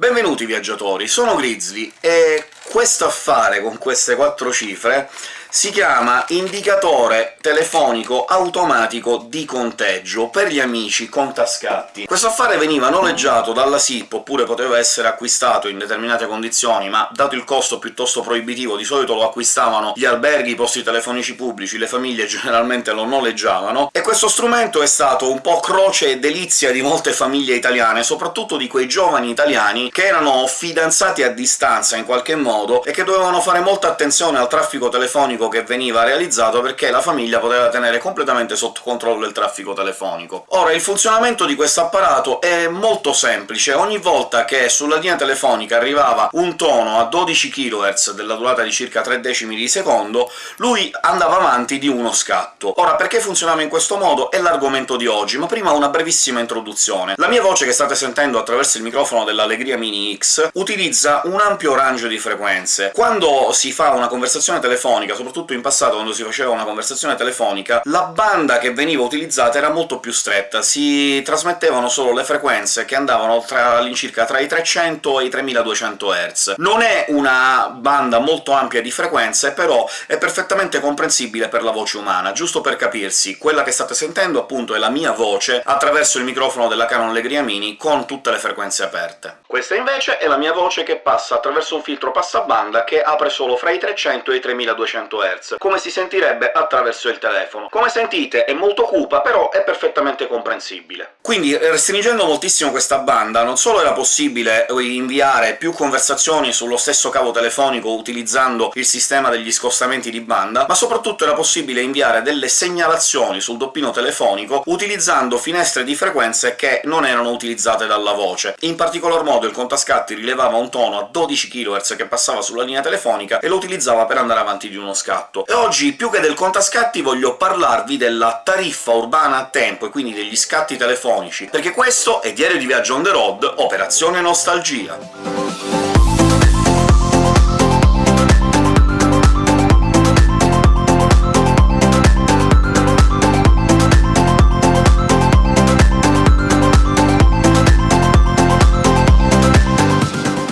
Benvenuti viaggiatori, sono Grizzly, e questo affare con queste quattro cifre si chiama indicatore telefonico automatico di conteggio per gli amici contascatti. Questo affare veniva noleggiato dalla SIP, oppure poteva essere acquistato in determinate condizioni, ma dato il costo piuttosto proibitivo di solito lo acquistavano gli alberghi, i posti telefonici pubblici, le famiglie generalmente lo noleggiavano, e questo strumento è stato un po' croce e delizia di molte famiglie italiane, soprattutto di quei giovani italiani che erano fidanzati a distanza in qualche modo e che dovevano fare molta attenzione al traffico telefonico che veniva realizzato perché la famiglia poteva tenere completamente sotto controllo il traffico telefonico. Ora, il funzionamento di questo apparato è molto semplice. Ogni volta che sulla linea telefonica arrivava un tono a 12 kHz della durata di circa 3 decimi di secondo, lui andava avanti di uno scatto. Ora, perché funzionava in questo modo è l'argomento di oggi, ma prima una brevissima introduzione. La mia voce che state sentendo attraverso il microfono dell'Allegria Mini X utilizza un ampio range di frequenze. Quando si fa una conversazione telefonica, soprattutto in passato quando si faceva una conversazione telefonica, la banda che veniva utilizzata era molto più stretta, si trasmettevano solo le frequenze che andavano all'incirca tra i 300 e i 3200 Hz. Non è una banda molto ampia di frequenze, però è perfettamente comprensibile per la voce umana. Giusto per capirsi, quella che state sentendo appunto è la mia voce attraverso il microfono della Canon Legria Mini con tutte le frequenze aperte. Questa invece è la mia voce che passa attraverso un filtro passabanda che apre solo fra i 300 e i 3200 Hz, come si sentirebbe attraverso il telefono. Come sentite è molto cupa, però è perfettamente comprensibile. Quindi, restringendo moltissimo questa banda, non solo era possibile inviare più conversazioni sullo stesso cavo telefonico utilizzando il sistema degli scostamenti di banda, ma soprattutto era possibile inviare delle segnalazioni sul doppino telefonico utilizzando finestre di frequenze che non erano utilizzate dalla voce. In particolar modo il contascatti rilevava un tono a 12 kHz che passava sulla linea telefonica e lo utilizzava per andare avanti di uno scatto. E oggi, più che del contascatti, voglio parlarvi della tariffa urbana a tempo, e quindi degli scatti telefonici, perché questo è Diario di Viaggio on the road, Operazione Nostalgia.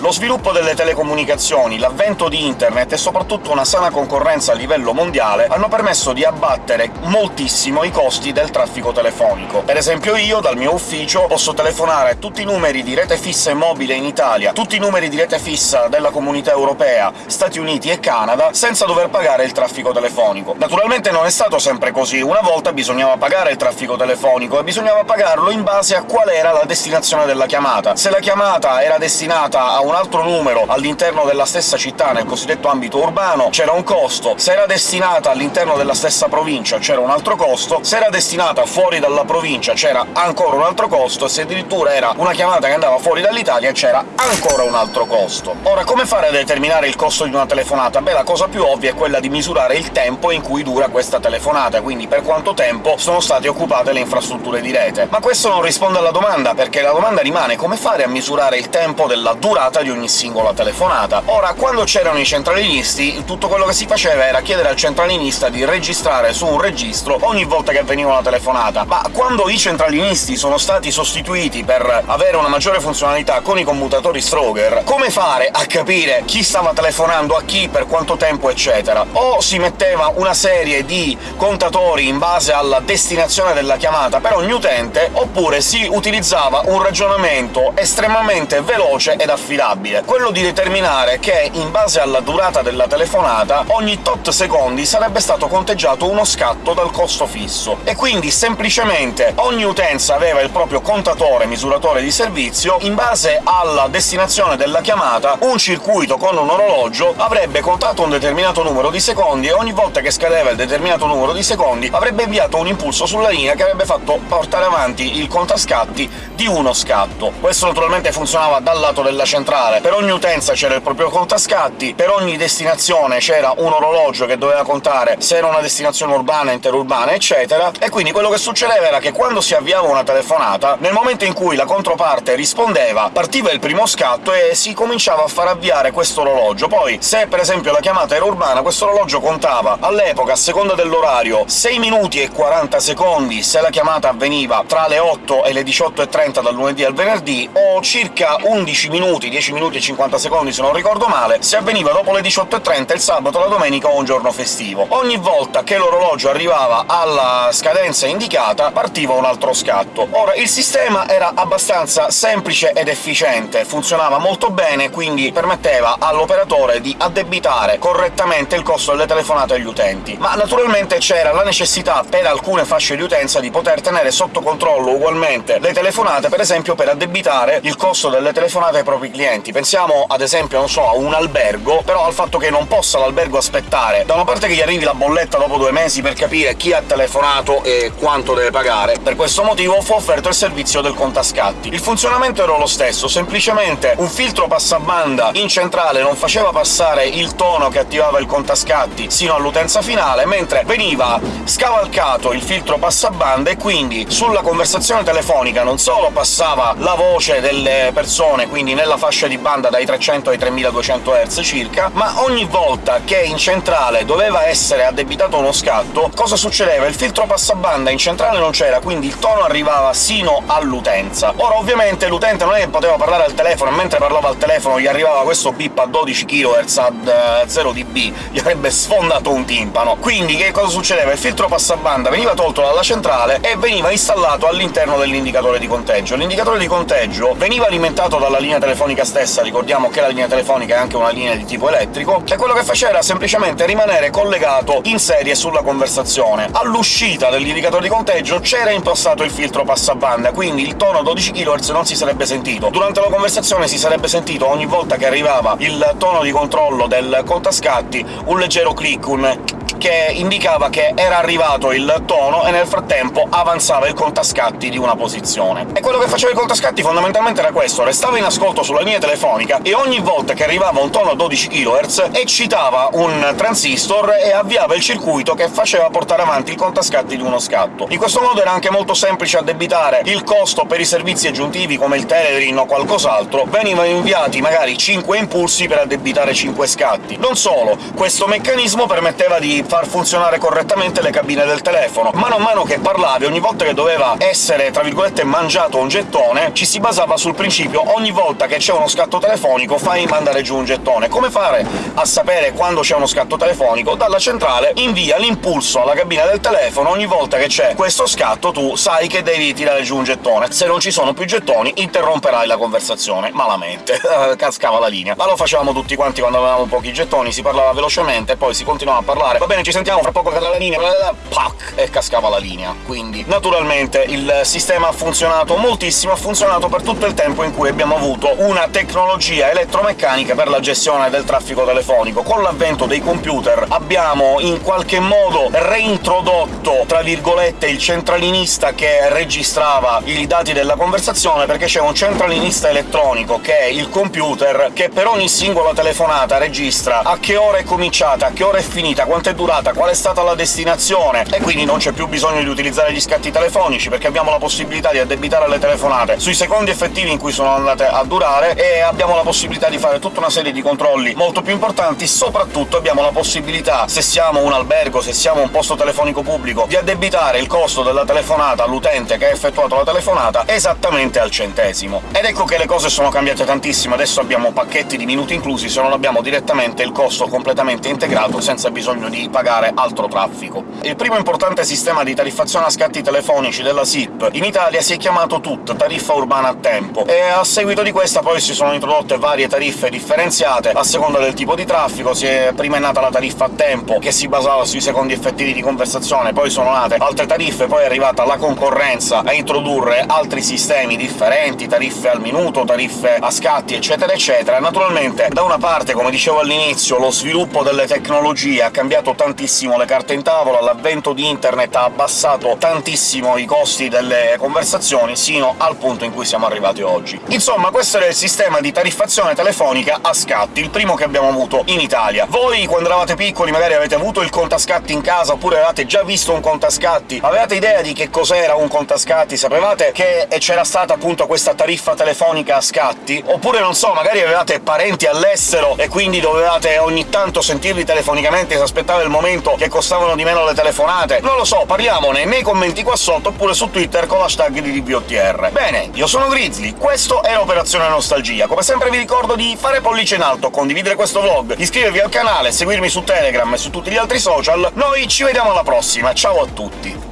Lo sviluppo delle telecomunicazioni, l'avvento di Internet e soprattutto una sana concorrenza a livello mondiale hanno permesso di abbattere moltissimo i costi del traffico telefonico. Per esempio io, dal mio ufficio, posso telefonare tutti i numeri di rete fissa e mobile in Italia, tutti i numeri di rete fissa della Comunità Europea, Stati Uniti e Canada, senza dover pagare il traffico telefonico. Naturalmente non è stato sempre così, una volta bisognava pagare il traffico telefonico, e bisognava pagarlo in base a qual era la destinazione della chiamata. Se la chiamata era destinata a un altro numero all'interno della stessa città, nel cosiddetto ambito urbano, c'era un costo, se era destinata all'interno della stessa provincia c'era un altro costo, se era destinata fuori dalla provincia c'era ancora un altro costo, e se addirittura era una chiamata che andava fuori dall'Italia c'era ancora un altro costo. Ora, come fare a determinare il costo di una telefonata? Beh, la cosa più ovvia è quella di misurare il tempo in cui dura questa telefonata, quindi per quanto tempo sono state occupate le infrastrutture di rete. Ma questo non risponde alla domanda, perché la domanda rimane come fare a misurare il tempo della durata di ogni singola telefonata. Ora, quando c'erano i centralinisti, tutto quello che si faceva era chiedere al centralinista di registrare su un registro ogni volta che avveniva una telefonata, ma quando i centralinisti sono stati sostituiti per avere una maggiore funzionalità con i commutatori Stroger, come fare a capire chi stava telefonando a chi, per quanto tempo, eccetera? O si metteva una serie di contatori in base alla destinazione della chiamata per ogni utente, oppure si utilizzava un ragionamento estremamente veloce ed affidabile, quello di determinare che, in base alla durata della telefonata, ogni tot secondi sarebbe stato conteggiato uno scatto dal costo fisso, e quindi semplicemente ogni utenza aveva il proprio contatore misuratore di servizio, in base alla destinazione della chiamata un circuito con un orologio avrebbe contato un determinato numero di secondi, e ogni volta che scadeva il determinato numero di secondi avrebbe inviato un impulso sulla linea che avrebbe fatto portare avanti il contascatti di uno scatto. Questo naturalmente funzionava dal lato della centrale, per ogni utenza c'era il proprio contascatti, per ogni destinazione c'era un orologio che doveva contare se era una destinazione urbana, interurbana, eccetera, e quindi quello che succedeva era che quando si avviava una telefonata, nel momento in cui la controparte rispondeva, partiva il primo scatto e si cominciava a far avviare questo orologio. Poi, se per esempio la chiamata era urbana, questo orologio contava all'epoca, a seconda dell'orario, 6 minuti e 40 secondi se la chiamata avveniva tra le 8 e le 18.30 dal lunedì al venerdì, o circa 11 minuti, 10 minuti e 50 secondi se non ricordo male, se avveniva dopo le 18.30 il sabato, la domenica o un giorno festivo. Ogni volta che l'orologio arrivava alla scadenza indicata partiva un altro scatto. Ora, il sistema era abbastanza semplice ed efficiente, funzionava molto bene, quindi permetteva all'operatore di addebitare correttamente il costo delle telefonate agli utenti. Ma naturalmente c'era la necessità per alcune fasce di utenza di poter tenere sotto controllo ugualmente le telefonate, per esempio per addebitare il costo delle telefonate ai propri clienti. Pensiamo, ad esempio, non so, a un albergo, però al fatto che non possa l'albergo aspettare da una parte che gli arrivi la bolletta dopo due mesi per capire chi ha telefonato e quanto deve pagare. Per questo motivo fu offerto il servizio del contascatti. Il funzionamento era lo stesso, semplicemente un filtro passabanda in centrale non faceva passare il tono che attivava il contascatti sino all'utenza finale, mentre veniva scavalcato il filtro passabanda e quindi sulla conversazione telefonica non solo passava la voce delle persone, quindi nella fascia di banda dai 300 ai 3200 Hz circa, ma ogni volta che in centrale doveva essere addebitato uno scatto, cosa succedeva? Il filtro passabanda in centrale non c'era, quindi il tono arrivava sino all'utenza. Ora, ovviamente, l'utente non è che poteva parlare al telefono, e mentre parlava al telefono gli arrivava questo bip a 12 kHz ad 0 eh, dB, gli avrebbe sfondato un timpano. Quindi che cosa succedeva? Il filtro passabanda veniva tolto dalla centrale e veniva installato all'interno dell'indicatore di conteggio. L'indicatore di conteggio veniva alimentato dalla linea telefonica stessa, ricordiamo che la linea telefonica è anche una linea di tipo elettrico, e quello che faceva era semplicemente rimanere collegato in serie sulla conversazione. All'uscita dell'indicatore di conteggio c'era impostato il filtro passabanda, quindi il tono a 12 kHz non si sarebbe sentito. Durante la conversazione si sarebbe sentito ogni volta che arrivava il tono di controllo del contascatti un leggero click, un che indicava che era arrivato il tono e nel frattempo avanzava il contascatti di una posizione. E quello che faceva il contascatti fondamentalmente era questo, restava in ascolto sulla linea telefonica e ogni volta che arrivava un tono a 12 kHz eccitava un transistor e avviava il circuito che faceva portare avanti il contascatti di uno scatto. In questo modo era anche molto semplice addebitare il costo per i servizi aggiuntivi come il Telerin o qualcos'altro, venivano inviati magari 5 impulsi per addebitare 5 scatti. Non solo, questo meccanismo permetteva di far funzionare correttamente le cabine del telefono. Mano a mano che parlavi, ogni volta che doveva essere, tra virgolette, mangiato un gettone, ci si basava sul principio ogni volta che c'è uno scatto telefonico fai mandare giù un gettone. Come fare a sapere quando c'è uno scatto telefonico? Dalla centrale invia l'impulso alla cabina del telefono, ogni volta che c'è questo scatto tu sai che devi tirare giù un gettone. Se non ci sono più gettoni, interromperai la conversazione, malamente. Cascava la linea. Ma lo facevamo tutti quanti quando avevamo pochi gettoni, si parlava velocemente, poi si continuava a parlare. Va bene, ci sentiamo, fra poco cadrà la linea, pac, e cascava la linea. Quindi, naturalmente, il sistema ha funzionato moltissimo, ha funzionato per tutto il tempo in cui abbiamo avuto una tecnologia elettromeccanica per la gestione del traffico telefonico. Con l'avvento dei computer abbiamo in qualche modo reintrodotto, tra virgolette, il centralinista che registrava i dati della conversazione, perché c'è un centralinista elettronico, che è il computer, che per ogni singola telefonata registra a che ora è cominciata, a che ora è finita, quanto è durata durata, qual è stata la destinazione, e quindi non c'è più bisogno di utilizzare gli scatti telefonici, perché abbiamo la possibilità di addebitare le telefonate. Sui secondi effettivi in cui sono andate a durare, e abbiamo la possibilità di fare tutta una serie di controlli molto più importanti, soprattutto abbiamo la possibilità, se siamo un albergo, se siamo un posto telefonico pubblico, di addebitare il costo della telefonata all'utente che ha effettuato la telefonata esattamente al centesimo. Ed ecco che le cose sono cambiate tantissimo, adesso abbiamo pacchetti di minuti inclusi, se non abbiamo direttamente il costo completamente integrato, senza bisogno di pagare altro traffico. Il primo importante sistema di tariffazione a scatti telefonici della SIP in Italia si è chiamato TUT, tariffa urbana a tempo, e a seguito di questa poi si sono introdotte varie tariffe differenziate a seconda del tipo di traffico. Si è prima è nata la tariffa a tempo, che si basava sui secondi effettivi di conversazione, poi sono nate altre tariffe, poi è arrivata la concorrenza a introdurre altri sistemi differenti, tariffe al minuto, tariffe a scatti, eccetera eccetera. Naturalmente, da una parte, come dicevo all'inizio, lo sviluppo delle tecnologie ha cambiato tantissimo le carte in tavola, l'avvento di internet ha abbassato tantissimo i costi delle conversazioni, sino al punto in cui siamo arrivati oggi. Insomma, questo era il sistema di tariffazione telefonica a scatti, il primo che abbiamo avuto in Italia. Voi, quando eravate piccoli, magari avete avuto il contascatti in casa, oppure avevate già visto un contascatti? Avevate idea di che cos'era un contascatti? Sapevate che c'era stata appunto questa tariffa telefonica a scatti? Oppure, non so, magari avevate parenti all'estero e quindi dovevate ogni tanto sentirli telefonicamente e si aspettava il momento che costavano di meno le telefonate? Non lo so, parliamone nei commenti qua sotto, oppure su Twitter con l'hashtag di DBOTR. Bene, io sono Grizzly, questo è Operazione Nostalgia. Come sempre vi ricordo di fare pollice in alto, condividere questo vlog, iscrivervi al canale, seguirmi su Telegram e su tutti gli altri social. Noi ci vediamo alla prossima, ciao a tutti!